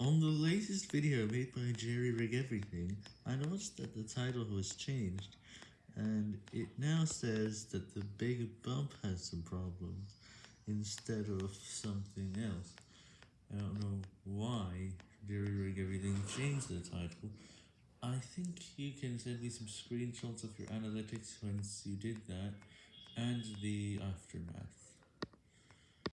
On the latest video made by Jerry Rig Everything, I noticed that the title was changed, and it now says that the big bump has some problems, instead of something else. I don't know why Jerry Rig Everything changed the title. I think you can send me some screenshots of your analytics once you did that, and the aftermath.